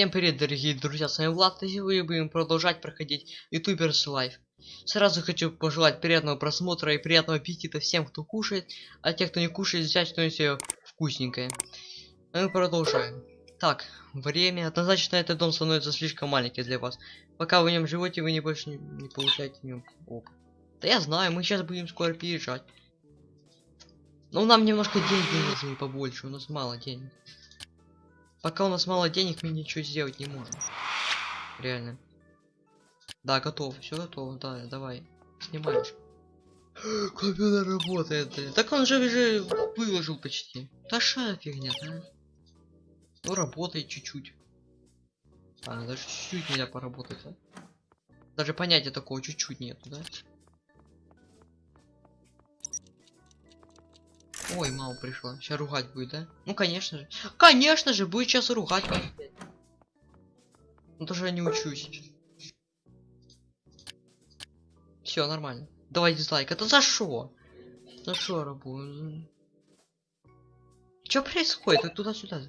Всем привет, дорогие друзья, с вами Влад, и сегодня будем продолжать проходить Youtubers Life. Сразу хочу пожелать приятного просмотра и приятного аппетита всем, кто кушает, а те, кто не кушает, взять что-нибудь вкусненькое. А мы продолжаем. Так, время. Однозначно этот дом становится слишком маленький для вас. Пока вы в нем живете, вы не больше не, не получаете в нем опыт. Да я знаю, мы сейчас будем скоро переезжать. Но нам немножко денег нужны побольше, у нас мало денег. Пока у нас мало денег, мы ничего сделать не можем. Реально. Да, готов. Все готово. Да, давай. Снимаешь. Компьютер работает. Так он же уже выложил почти. Да ша фигня, да? Ну работает чуть-чуть. А, даже чуть-чуть нельзя поработать, а? Даже понятия такого чуть-чуть нету, да? Ой, мама пришла. Сейчас ругать будет, да? Ну, конечно же. Конечно же, будет сейчас ругать. Ну, тоже я не учусь. Все, нормально. Давай дизлайк. Это за что? За что работаю? Что происходит? Это туда-сюда.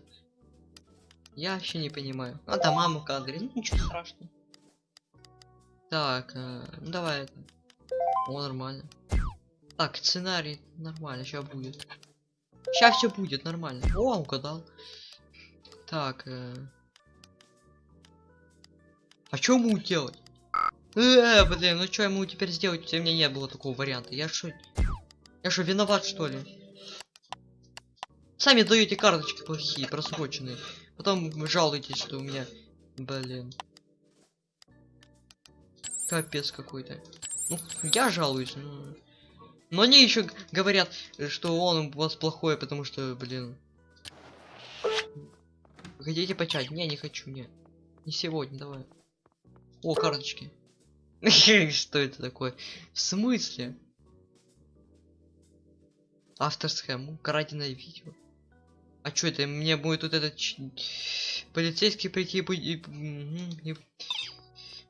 Я вообще не понимаю. А, да, мама кадре. Ну, ничего страшного. Так, э, ну давай. О, нормально. Так, сценарий нормально, сейчас будет. Сейчас все будет нормально. О, угадал. Так. Э... А что ему делать? Э, блин, ну что ему теперь сделать? У меня не было такого варианта. Я что? Я что, виноват что ли? Сами даете карточки плохие, просроченные. Потом жалуетесь, что у меня... Блин. Капец какой-то. Ну, я жалуюсь, но... Но они еще говорят, что он у вас плохой, потому что, блин. Хотите почать? Не, не хочу, не. Не сегодня, давай. О, карточки. Что это такое? В смысле? Автор схему, краденое видео. А что это? Мне будет вот этот полицейский прийти и...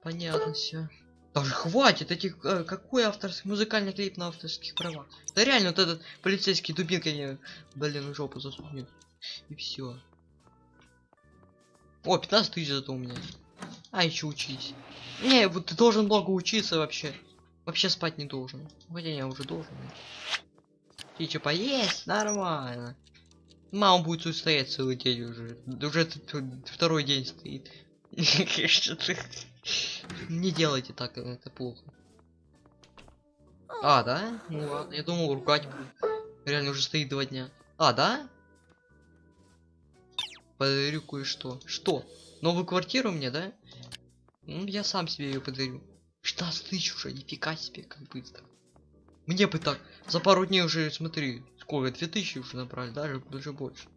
Понятно все. Даже хватит этих... Э, какой авторский... Музыкальный клип на авторских правах? Да реально, вот этот полицейский дубинкой. Блин, жопу засунет. И все. О, 15 тысяч зато у меня. А, еще учись. Не, вот ты должен много учиться вообще. Вообще спать не должен. Хотя я уже должен. Ты что, поесть? Нормально. Мама будет тут стоять целый день уже. Уже второй день стоит. Не делайте так, это плохо. А, да? Ну ладно, я думал ругать будет. Реально уже стоит два дня. А, да? Подарю кое-что. Что? Новую квартиру мне, да? Ну, я сам себе ее подарю. 16 тысяч уже, нифига себе, как быстро. Мне бы так, за пару дней уже, смотри, сколько, 2000 уже набрали, даже, даже больше.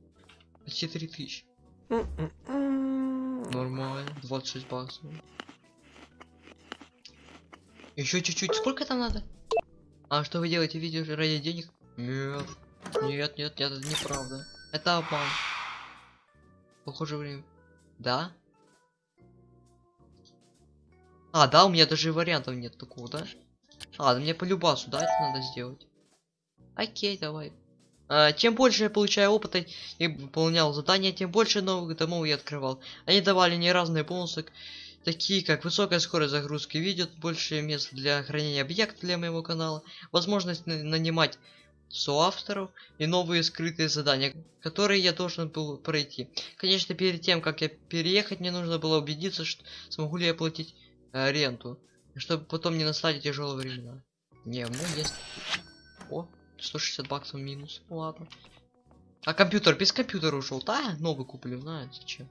Почти 3000. Нормально, 26 баксов. Еще чуть-чуть. Сколько там надо? А что вы делаете видео ради денег? Нет. Нет, нет, нет, это неправда. Это обман. Похоже время. Да? А, да, у меня даже вариантов нет такого, да? А, мне по любасу, да, это надо сделать. Окей, давай. А, чем больше я получаю опыта и выполнял задания, тем больше новых домов я открывал. Они давали мне разные бонусы, такие как высокая скорость загрузки видео, больше мест для хранения объектов для моего канала, возможность нанимать соавторов и новые скрытые задания, которые я должен был пройти. Конечно, перед тем, как я переехать, мне нужно было убедиться, что смогу ли я платить э, ренту, чтобы потом не настали тяжелые времена. Не, ну есть. О, 160 баксов минус. Ну, ладно. А компьютер без компьютера ушел. Да, новый куплю, знаю зачем.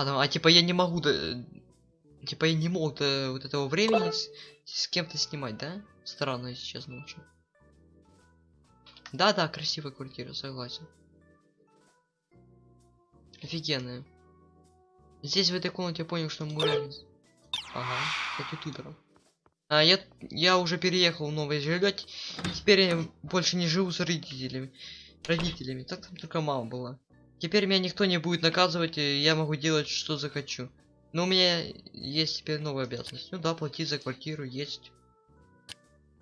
А, там, а типа я не могу да, Типа я не мог до вот этого времени с, с кем-то снимать, да? Странно, если честно, очень. Да-да, красивая квартира, согласен. Офигенная. Здесь в этой комнате я понял, что мы Ага, как ютуберов. А, я, я уже переехал в новое жилье. Теперь я больше не живу с родителями. Родителями. Так там только мама была. Теперь меня никто не будет наказывать, и я могу делать, что захочу. Но у меня есть теперь новая обязанность. Ну да, платить за квартиру есть.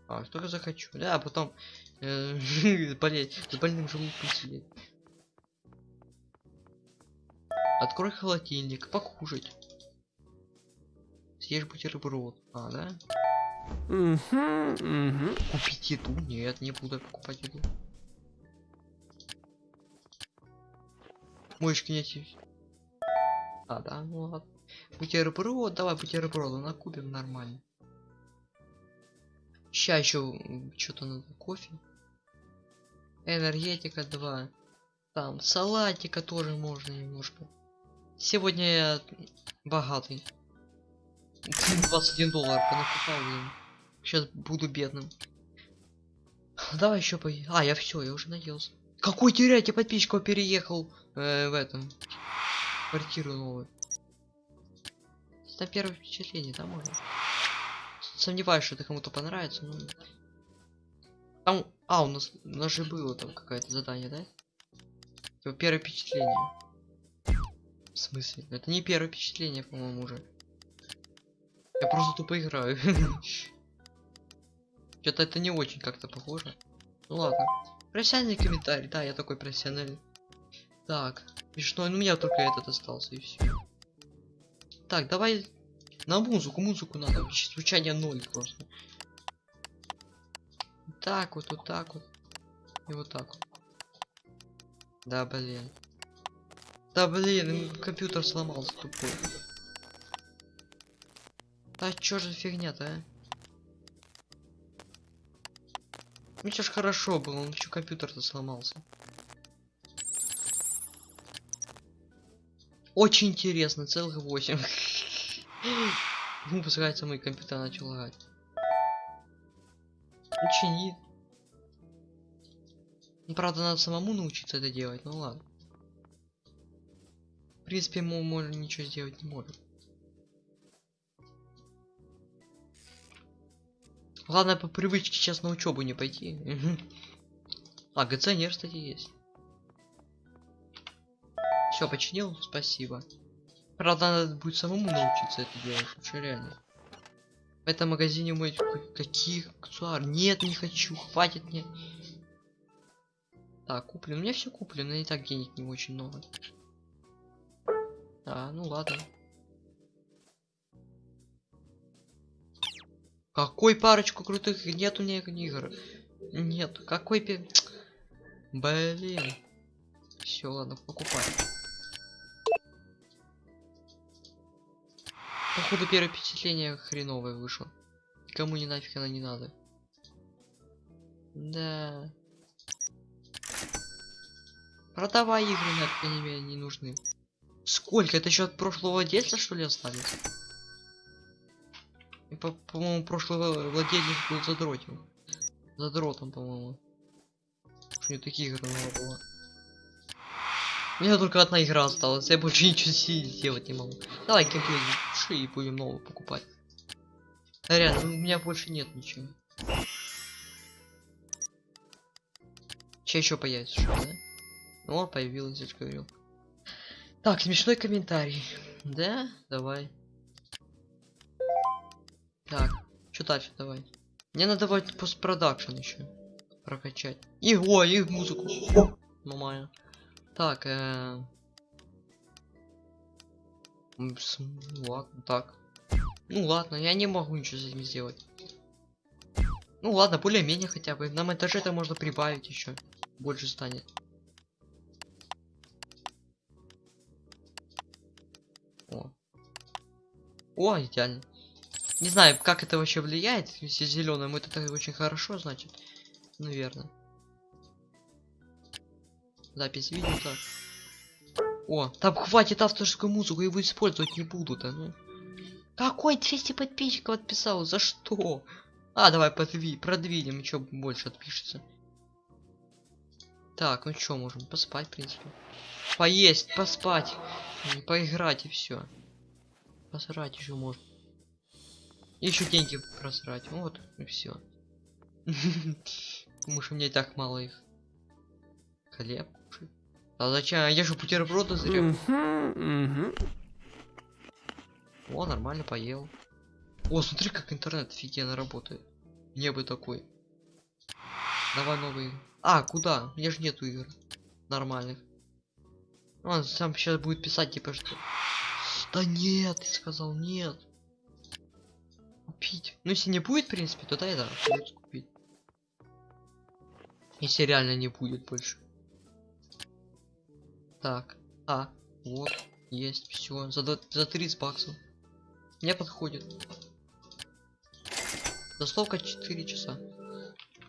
А, что я захочу. Да, а потом э, болеть, с больным желудком сидеть. Открой холодильник, покушать. Съешь бутерброд. А, да? Купить еду? Нет, не буду покупать еду. Мышки нет. А, да, ну ладно. Бутерброд, давай бутерброды накупим нормально. Ща еще что-то надо, кофе. Энергетика 2. Там салатика тоже можно немножко. Сегодня я богатый. 21 доллар понакупал, блин. Сейчас буду бедным. Давай еще по... А, я все, я уже наелся. Какой теряйте подписчиков переехал э, в этом квартиру новую. Это первое впечатление, да, можно? Сомневаюсь, что это кому-то понравится, но... Там... А, у нас, у нас же было там какое-то задание, да? Типа первое впечатление. В смысле? Это не первое впечатление, по-моему, уже. Я просто тупо играю. Что-то это не очень как-то похоже. Ну ладно. Профессиональный комментарий. Да, я такой профессиональный. Так. Смешной, ну у меня только этот остался и все. Так, давай на музыку, музыку надо. Звучание ноль просто. Так вот, вот так вот. И вот так вот. Да, блин. Да, блин, компьютер сломался тупой. Да чё же фигня-то, а? Ну чё ж хорошо было, он еще компьютер-то сломался. Очень интересно, целых 8. Ну, пускай мой компьютер начал лагать. Учини. Ну, правда, надо самому научиться это делать, ну ладно. В принципе, мы можно ничего сделать не можем. Главное по привычке сейчас на учебу не пойти. А, ГЦНР, кстати, есть. Все, починил, спасибо. Правда, надо будет самому научиться это делать, вообще реально. В этом магазине мой каких аксессуар? Нет, не хочу, хватит мне. Так, куплен. У меня все куплено, и так денег не очень много. А, ну ладно. Какой парочку крутых нет у меня игр? Нет, какой пи... Блин. Все, ладно, покупай. Походу первое впечатление хреновое вышло. Кому не нафиг она не надо. Да. Продавай игры, нафиг они мне не нужны. Сколько? Это еще от прошлого владельца, что ли, остались? По-моему, прошлый владелец был задротил. Задротом, по-моему. У него таких игр много было. У меня только одна игра осталась, я больше ничего сделать не могу. Давай геймплей души и будем новую покупать. Реально, у меня больше нет ничего. Че еще появится, что, да? Ну, появилась, я же говорил. Так, смешной комментарий. Да? Давай. Так, что дальше давай? Мне надо давать постпродакшн еще прокачать. И о, и музыку. Нормально. Так, э... Ладно, так. Ну ладно, я не могу ничего с этим сделать. Ну ладно, более-менее хотя бы. На монтаже это можно прибавить еще. Больше станет. О. О, идеально. Не знаю, как это вообще влияет, если зеленым это очень хорошо, значит. Наверное. Запись видео так. О, там хватит авторскую музыку, его использовать не будут, а ну. Какой 200 подписчиков отписал? За что? А, давай подви продвинем, еще больше отпишется. Так, ну что, можем поспать, в принципе. Поесть, поспать, поиграть и все. Посрать еще можно. Еще деньги просрать. Вот, и все. Потому что мне так мало их. Хлеб. А зачем? Я же бутерброды зря. Мгм. О, нормально поел. О, смотри, как интернет офигенно работает. Мне бы такой. Давай новый. А, куда? У меня же нету игр. Нормальных. Он сам сейчас будет писать, типа, что... Да нет, ты сказал нет. Купить. Ну, если не будет, в принципе, то да, и да, придётся купить. Если реально не будет больше. Так, а, вот, есть, все, за, два- за 30 баксов. Мне подходит. Доставка 4 часа.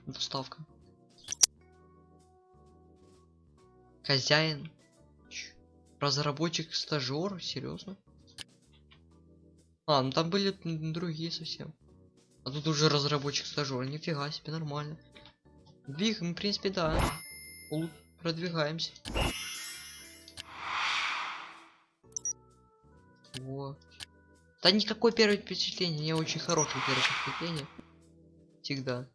Доставка. Хозяин. Разработчик стажер, серьезно? А, ну там были другие совсем. А тут уже разработчик стажер, нифига себе, нормально. Двигаем, в принципе, да. Продвигаемся. Во. Да никакое первое впечатление, не очень хорошее первое впечатление. Всегда.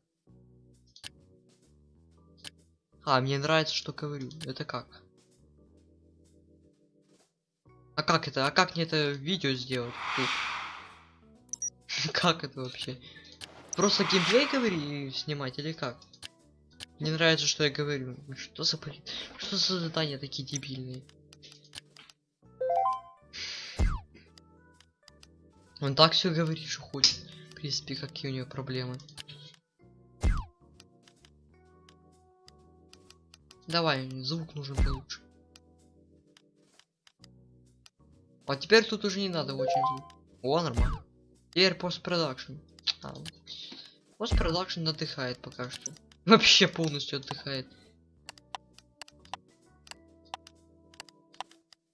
А, мне нравится, что говорю. Это как? А как это? А как мне это видео сделать? Как это вообще? Просто геймплей говори снимать или как? Мне нравится, что я говорю. Что за? Что за задания такие дебильные? Он так все говорит, что хочет. В принципе, какие у него проблемы. Давай, звук нужен получше. А теперь тут уже не надо очень звук. О, нормально. Теперь постпродакшн. А, постпродакшн отдыхает пока что. Вообще полностью отдыхает.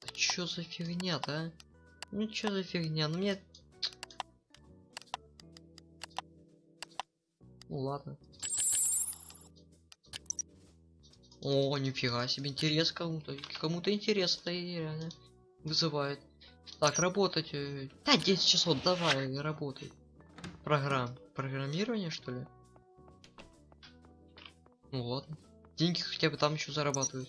Да чё за фигня-то, а? Ну чё за фигня? Ну мне... Ну ладно. О, нифига себе, интерес кому-то. Кому-то интерес это и реально вызывает. Так, работать. э, Да, 10 часов, давай, работай. Программ. Программирование, что ли? Ну ладно. Деньги хотя бы там еще зарабатывают.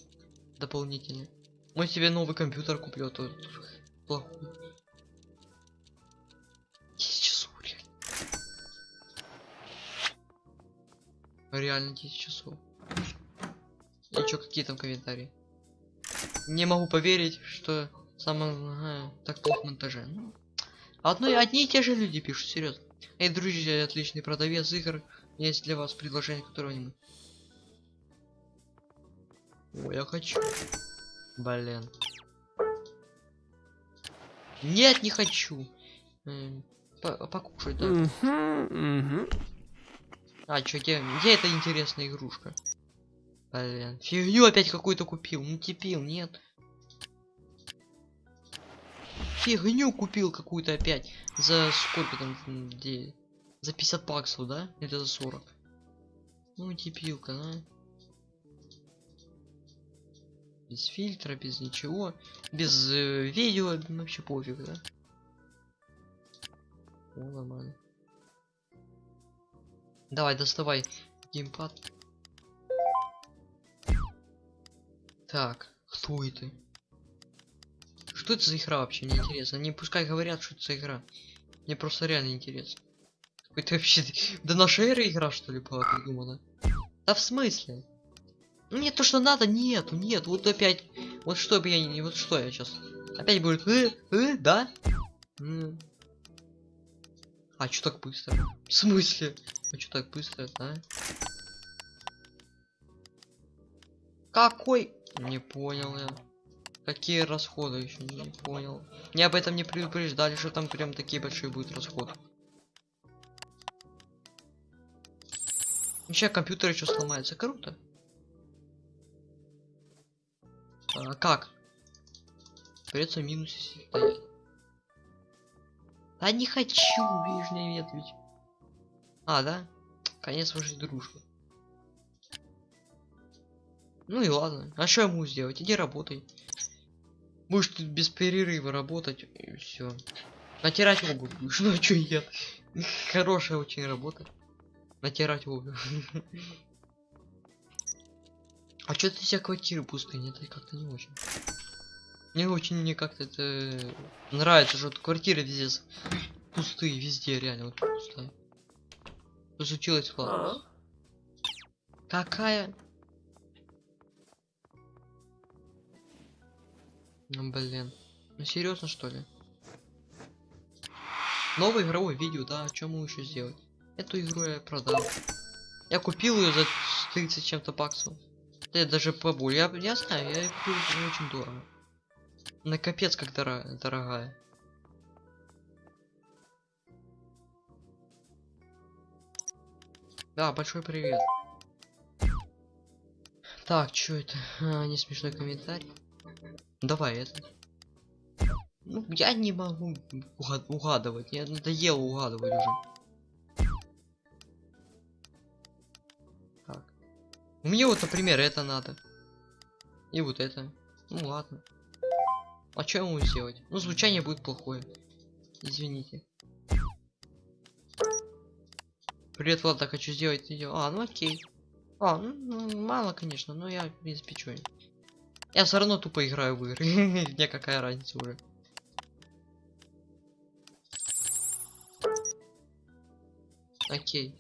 Дополнительно. Мы себе новый компьютер куплю, а то плохой. 10 часов, реально. Реально 10 часов. И чё, какие там комментарии? Не могу поверить, что самое так плохо монтаже. Ну, одно, одни и те же люди пишут, серьезно. Эй, друзья, отличный продавец игр. Есть для вас предложение, которого не Ой, я хочу. Блин. Нет, не хочу. М, по- Покушать, да? А, чё, где, где эта интересная игрушка? Блин, фигню опять какую-то купил. Ну типил, нет. Фигню купил какую-то опять. За сколько там? Где? За 50 баксов, да? Или за 40? Ну типилка, да? Без фильтра, без ничего. Без э, видео, вообще пофиг, да? О, нормально. Давай, доставай геймпад. Так, кто это? Что это за игра вообще? Мне интересно. Они пускай говорят, что это за игра. Мне просто реально интересно. Это вообще до нашей эры игра, что ли, была придумана? Да в смысле? Нет, то, что надо, нету, нет. Вот опять. Вот что бы я не. Вот что я сейчас. Опять будет. Э, э, да? М. А что так быстро? В смысле? А что так быстро, да? Какой? Не понял я. Какие расходы еще не понял. Мне об этом не предупреждали, что там прям такие большие будут расходы. Сейчас компьютер еще сломается. Круто. А как? Придется в минусе стоять. Да не хочу, не нет ведь. А, да? Конец вашей дружбы. Ну и ладно. А что могу сделать? Иди работай. Будешь тут без перерыва работать и все. Натирать будешь. Ну а чё нет? Хорошая очень работа. Натирать обувь. А чё ты вся квартиры пустые? Нет, как-то не очень. Мне очень не как-то это нравится, что квартиры везде пустые, везде реально вот пустая. Что случилось, Влад? Какая? Ну, блин. Ну, серьезно, что ли? Новое игровое видео, да, что мы еще сделать? Эту игру я продал. Я купил ее за 30 чем-то баксов. Да я даже поболее. Я, я знаю, я ее купил за очень дорого. На капец как дора дорогая. Да, большой привет. Так, что это? А, не смешной комментарий. Давай это. Ну, я не могу угад- угадывать. Мне надоело угадывать уже. Так. Мне вот, например, это надо. И вот это. Ну ладно. А что я могу сделать? Ну, звучание будет плохое. Извините. Привет, Влад, так хочу сделать видео. А, ну окей. А, ну, мало, конечно, но я, в принципе, чё. Я все равно тупо играю в игры. Мне какая разница уже. Окей.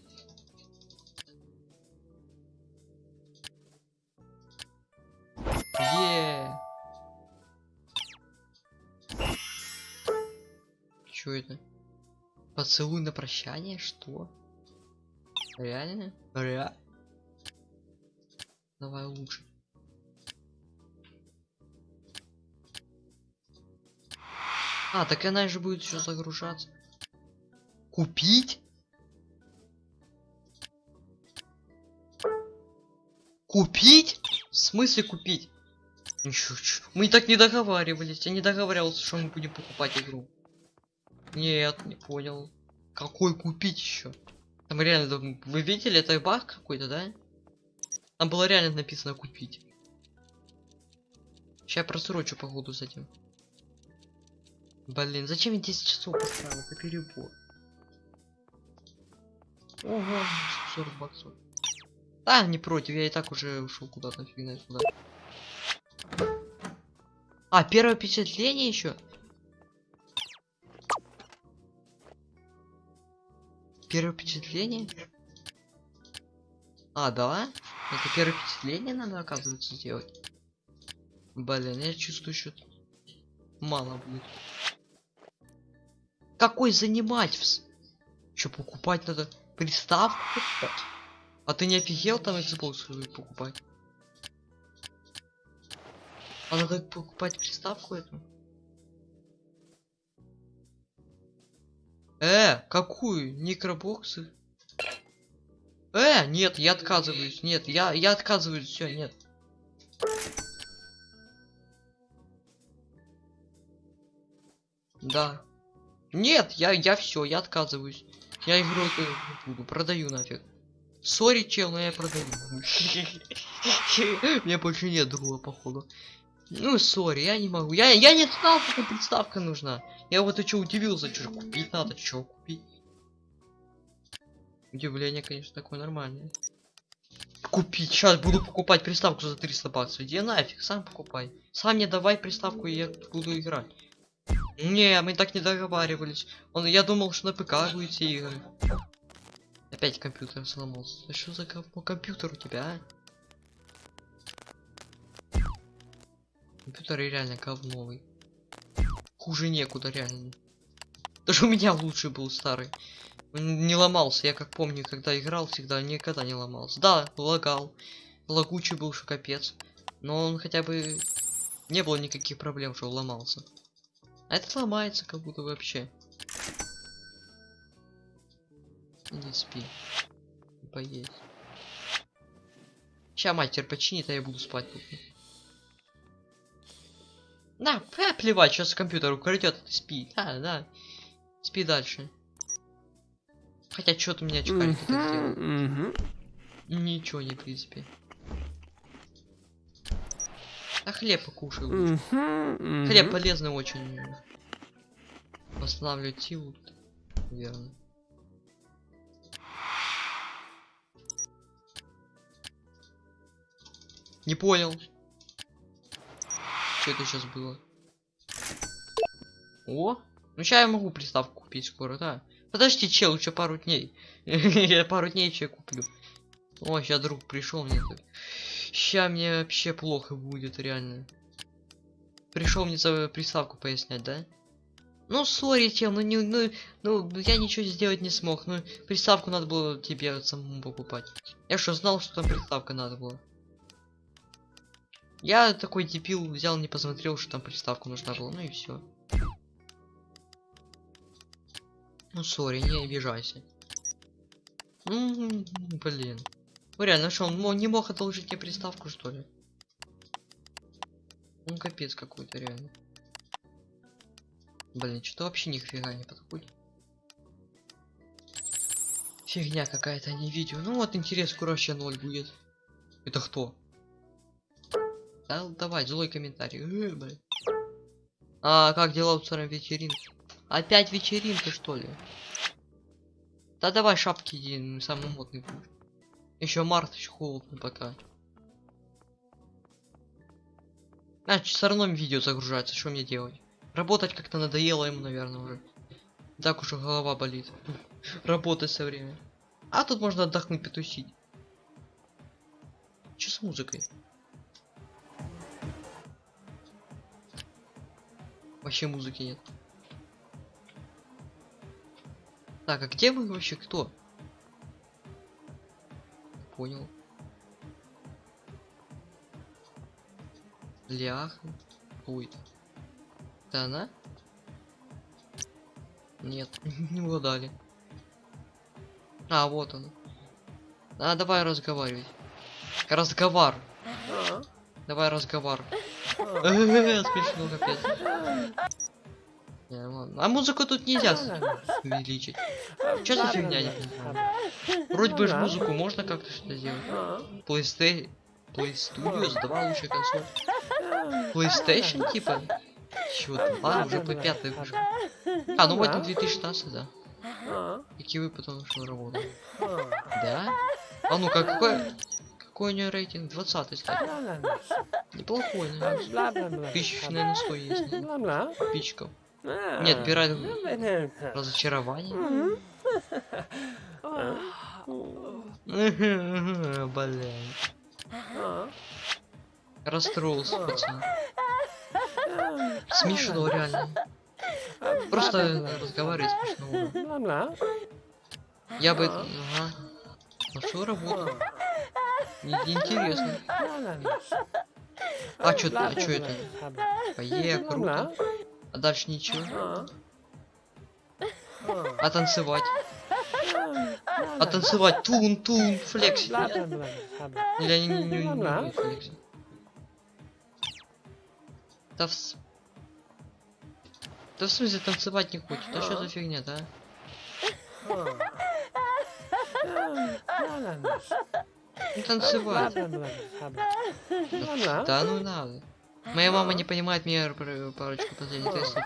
Е. Чё это? Поцелуй на прощание? Что? Реально? Реально? Давай лучше. А, так она же будет еще загружаться. Купить? Купить? В смысле купить? Ничего, мы так не договаривались. Я не договаривался, что мы будем покупать игру. Нет, не понял. Какой купить еще? Там реально, вы видели, это баг какой-то, да? Там было реально написано купить. Сейчас просрочу походу с этим. Блин, зачем я 10 часов поставил? Это перебор. Ого, 40 баксов. Да, не против, я и так уже ушел куда-то, фиг знает куда. А, первое впечатление еще? Первое впечатление? А, да? Это первое впечатление надо, оказывается, сделать. Блин, я чувствую, что мало будет. Какой занимать? Что покупать надо? Приставку? А ты не офигел там Xbox покупать? А надо покупать приставку эту? Э, какую? Микробоксы? Э, нет, я отказываюсь. Нет, я, я отказываюсь. Все, нет. Да. Нет, я, я все, я отказываюсь. Я игру эту не буду, продаю нафиг. Сори, чел, но я продаю. Мне больше нет друга, походу. Ну, сори, я не могу. Я, я не знал, какая приставка нужна. Я вот и что удивился, что купить надо, что купить. Удивление, конечно, такое нормальное. Купить, сейчас буду покупать приставку за 300 баксов. Иди нафиг, сам покупай. Сам мне давай приставку, и я буду играть. Не, мы так не договаривались. Он, я думал, что на ПК будет все игры. Опять компьютер сломался. Что за компьютер у тебя, а? Компьютер реально говновый. Хуже некуда, реально. Даже у меня лучше был старый. Он не ломался, я как помню, когда играл, всегда никогда не ломался. Да, лагал. Лагучий был, что капец. Но он хотя бы... Не было никаких проблем, что ломался. А этот ломается как будто вообще. Не спи. Поесть. Ща мастер починит, а я буду спать тут. На, а, плевать, сейчас компьютер украдет, ты спи. Да, да. Спи дальше. Хотя что-то меня это сделал. Мгм. Ничего не, в принципе. А хлеб покушай лучше. Мгм. Хлеб Мгм. полезный очень. Восстанавливает силу. Верно. Не понял. Что это сейчас было? О! Ну сейчас я могу приставку купить скоро, да. Подожди, чел, еще пару дней. Я пару дней еще куплю. О, сейчас друг пришел мне. Сейчас мне вообще плохо будет, реально. пришел мне за приставку пояснять, да? Ну, сори, тем, ну, не, ну, ну, я ничего сделать не смог. Ну, приставку надо было тебе самому покупать. Я что, знал, что там приставка надо было? Я такой дебил взял, не посмотрел, что там приставку нужна была, ну и все. Ну, сори, не обижайся. Ну, блин. Ну реально, что, он не мог одолжить мне приставку, что ли? Ну, капец какой-то, реально. Блин, что-то вообще нифига не подходит. Фигня какая-то, а не видео. Ну вот интерес вообще ноль будет. Это кто? Да, давай, злой комментарий. Э, блин. А как дела у царя вечеринки? Опять вечеринка, что ли? Да давай шапки иди, самый модный будешь. Еще март, еще холодно пока. А, все равно видео загружается, что мне делать? Работать как-то надоело ему, наверное, уже. Так уж голова болит. Работать все время. А тут можно отдохнуть, потусить. Че с музыкой? Вообще музыки нет. Так, а где вы вообще кто? Понял. Ляха. Ой. Это она? Нет, не угадали. А, вот он. А, давай разговаривать. Разговор. А, Давай разговор. а, Смешно, капец. А музыку тут нельзя увеличить. Чё за фигня, не понимаю. Вроде бы ж музыку можно как-то что-то сделать. а, PlayStation, Play Studios, два лучшая консоль. PlayStation типа? Чё там? А, уже по пятой вышел. А, ну в этом 2016, да. а, Какие вы потом что работали? а, Да? А ну как какой? Какой у нее рейтинг? 20 кстати. ла-ла-ла, Неплохой, наверное. Тысяч, наверное, 100 есть. наверное, бла-бла, Подписчиков. а, ну, разочарование. Блин. А, Расстроился, пацан. а, Смешно, реально. а, Просто разговаривать смешно Я бы... Ага. Нашел работу. Не- Интересно. А чё, а чё это? Бла-бла-бла, Пое, круто. А дальше ничего. а, танцевать? А танцевать? Тун, тун, флекс. Или они не, не, не умеют флексить? Да в... Да в смысле танцевать не хочет? Да что за фигня, да? Не танцевать. Да ну надо. Моя мама не понимает меня парочку последних тестов.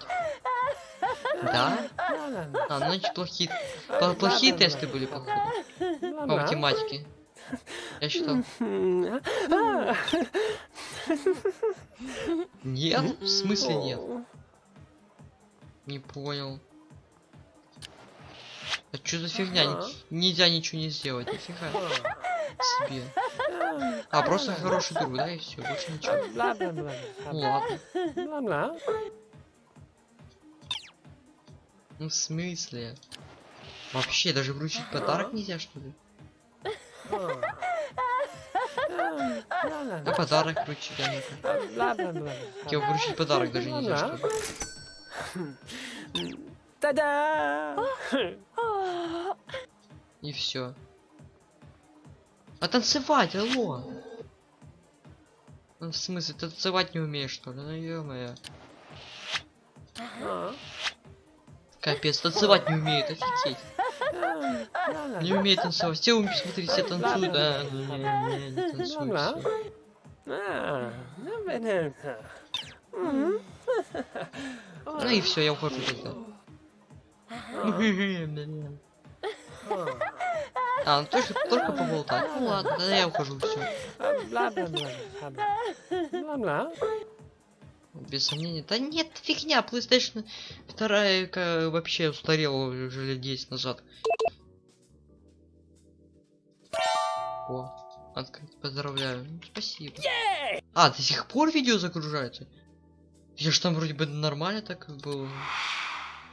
Да? А, ну значит плохие... Плохие тесты были, походу. По математике. Я считал. Нет? В смысле нет? Не понял. А что за фигня? Нельзя ничего не сделать, нифига себе. А, просто хороший друг, да, и все, больше ничего. Ну ладно. Ну в смысле? Вообще, даже вручить подарок нельзя, что ли? А подарок вручить, а ну-ка. Тебе вручить подарок даже нельзя, что ли? Та-да! И все. А танцевать, алло! Ну, в смысле, танцевать не умеешь, что ли? Ну ё-моё. Капец, танцевать не умеет, офигеть. Не умеет танцевать. Все, вы посмотрите, все танцуют, а ну, не, не, не танцуют. Ну и все, я ухожу тогда. А, ну только, только поболтать. Ну ладно, я ухожу, все. Бла-бла-бла. Бла-бла. Без сомнения. Да нет, фигня, PlayStation 2 ка- вообще устарела уже лет 10 назад. О, открыть, поздравляю. Ну, спасибо. А, до сих пор видео загружается? Я ж там вроде бы нормально так было.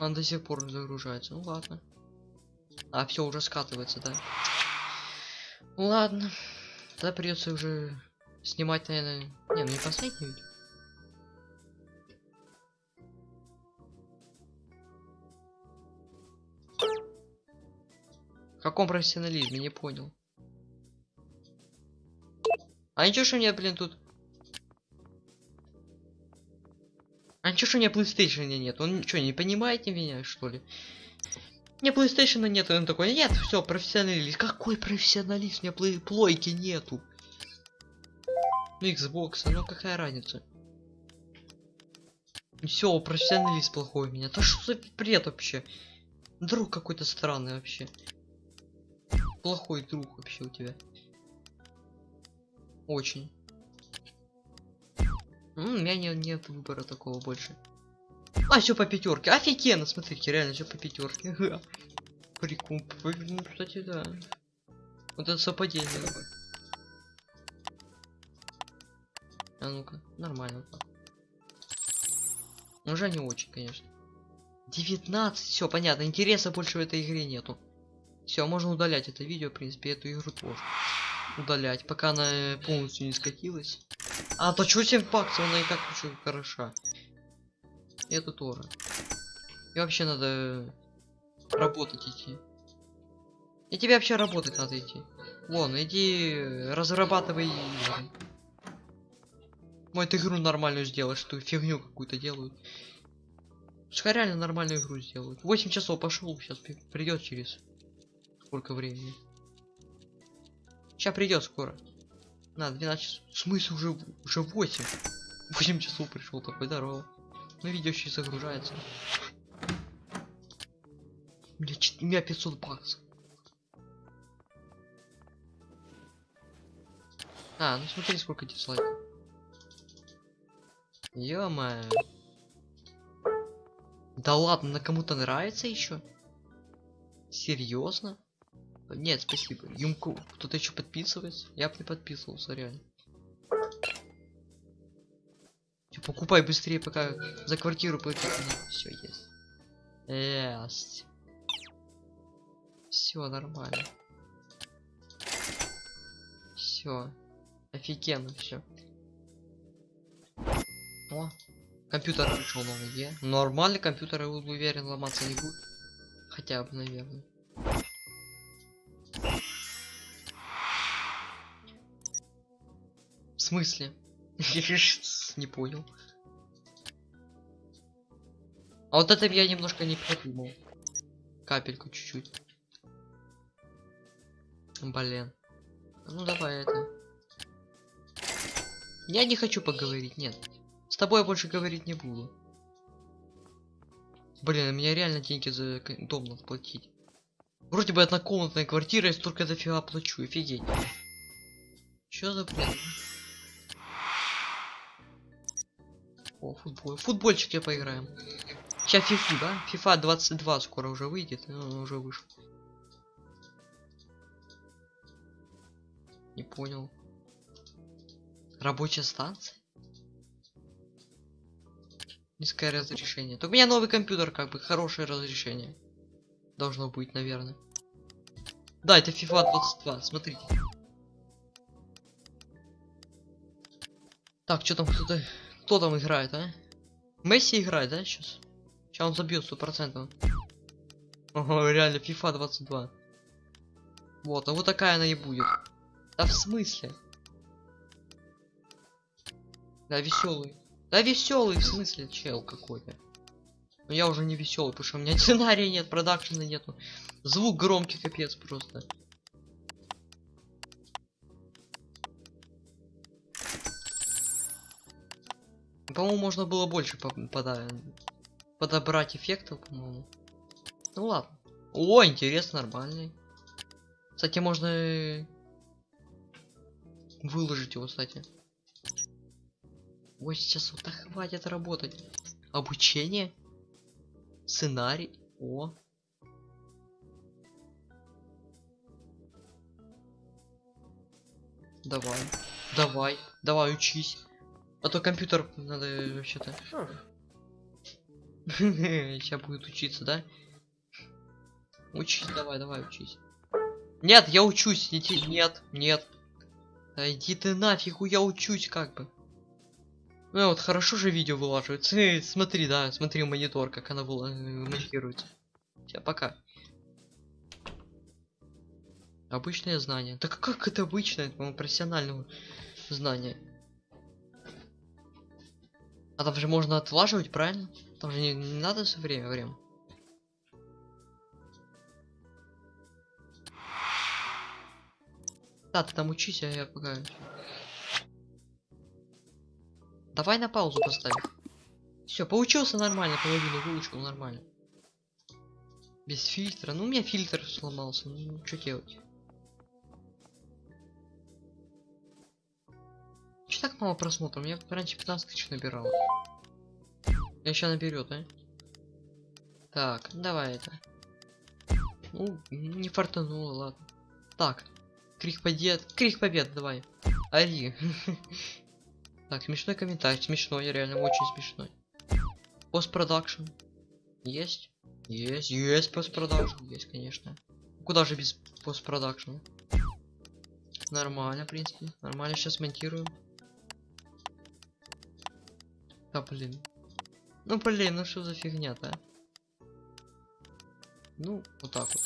Он до сих пор загружается. Ну ладно. А, все, уже скатывается, да? Ладно. Тогда придется уже снимать, наверное. Не, ну не последний видео. В каком профессионализме, не понял. А ничего, что у меня, блин, тут... А ничего, что у меня PlayStation нет? Он что, не понимает меня, что ли? У меня PlayStation нет, он такой, нет, все, профессионалист. Какой профессионалист? У меня плойки нету. Ну, Xbox, ну какая разница? Все, профессионалист плохой у меня. Да что за бред вообще? Друг какой-то странный вообще. Плохой друг вообще у тебя. Очень. У меня не- нет выбора такого больше. А, все по пятерке. Офигенно, смотрите, реально все по пятерке. Прикол. Ну, кстати, да. Вот это совпадение. А ну-ка, нормально. так. Уже не очень, конечно. 19, все понятно. Интереса больше в этой игре нету. Все, можно удалять это видео, в принципе, эту игру тоже. Удалять, пока она э, полностью не скатилась. А, то что 7 баксов, она и так очень хороша. И это тоже. И вообще надо работать идти. И тебе вообще работать надо идти. Вон, иди разрабатывай игры. Может игру нормальную сделаешь, что фигню какую-то делают. Пускай реально нормальную игру сделают. 8 часов пошел, сейчас придет через сколько времени. Сейчас придет скоро. На, 12 часов. В смысле уже, уже 8? 8 часов пришел такой, здорово. Ну видео и загружается. Чет- у меня 500 баксов. А, ну смотри, сколько дизлайков. ё Да ладно, на кому-то нравится еще? Серьезно? Нет, спасибо. Юмку, кто-то еще подписывается? Я бы не подписывался, реально. Покупай быстрее, пока за квартиру платить. Все, есть. Есть. Все нормально. Все. Офигенно все. О, компьютер пришел новый, е. Нормальный компьютер, я уверен, ломаться не будет. Хотя бы, наверное. В смысле? Не понял. А вот это я немножко не продумал. Капельку чуть-чуть. Блин. Ну давай это. Я не хочу поговорить, нет. С тобой я больше говорить не буду. Блин, а мне реально деньги за дом надо платить. Вроде бы однокомнатная квартира, я столько дофига плачу, офигеть. Чё за бред? О, футбол. Футбольчик поиграем. Сейчас фифу, да? Фифа 22 скоро уже выйдет, ну, уже вышел. Не понял. Рабочая станция? Низкое разрешение. Так у меня новый компьютер, как бы, хорошее разрешение. Должно быть, наверное. Да, это FIFA 22, смотрите. Так, что там кто-то... Кто там играет, а? Месси играет, да, сейчас? Сейчас он забьет сто процентов. Ого, реально, FIFA 22. Вот, а вот такая она и будет. Да в смысле? Да веселый. Да веселый в смысле, чел какой-то. Но я уже не веселый, потому что у меня сценария нет, продакшена нету. Звук громкий, капец просто. По-моему, можно было больше по- пода- подобрать эффектов, по-моему. Ну ладно. О, интересно, нормальный. Кстати, можно выложить его, кстати. 8 часов, да хватит работать. Обучение? Сценарий? О. Давай. Давай. Давай, учись. А то компьютер надо э, вообще-то. Сейчас будет учиться, да? Учись, давай, давай, учись. Нет, я учусь. Иди, нет, нет. Да иди ты нафиг, я учусь как бы. Ну вот хорошо же видео вылаживается. Э, Смотри, да, смотри монитор, как она была э, монтируется. Все, пока. Обычное знание. Так как это обычное, по-моему, профессиональное знание? А там же можно отлаживать, правильно? Там же не, не надо все время, время. Да, ты там учись, а я пока... Давай на паузу поставим. Все, поучился нормально, половину выучил нормально. Без фильтра. Ну, у меня фильтр сломался. Ну, что делать? Так мало просмотров? Я раньше 15 тысяч набирал. Я сейчас наберет, а? Так, давай это. Ну, не фартануло, ладно. Так, крик побед, крик побед, давай. Ори. Так, смешной комментарий, смешной, реально очень смешной. Постпродакшн. Есть? Есть, есть постпродакшн, есть, конечно. Куда же без постпродакшна? Нормально, в принципе. Нормально, сейчас монтируем. Да, блин. Ну, блин, ну что за фигня-то, а? Ну, вот так вот.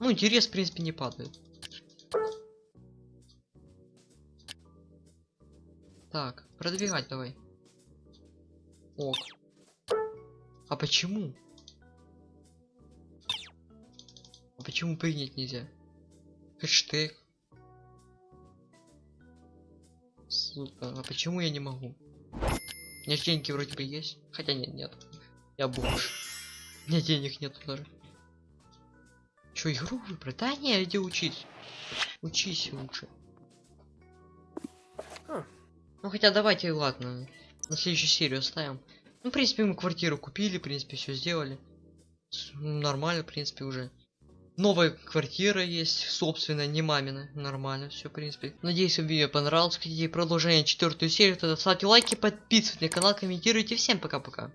Ну, интерес, в принципе, не падает. Так, продвигать давай. Ок. А почему? А почему принять нельзя? Хэштег. А почему я не могу? У меня деньги вроде бы есть. Хотя нет, нет. Я бомж. У меня денег нет даже. Чё, игру выбрать? Да не, иди учись. Учись лучше. Хм. Ну хотя давайте, ладно. На следующую серию оставим. Ну, в принципе, мы квартиру купили, в принципе, все сделали. Нормально, в принципе, уже. Новая квартира есть, собственно, не мамина. Нормально, все, в принципе. Надеюсь, вам видео понравилось. Хотите продолжение четвертую серию, тогда ставьте лайки, подписывайтесь на канал, комментируйте. Всем пока-пока.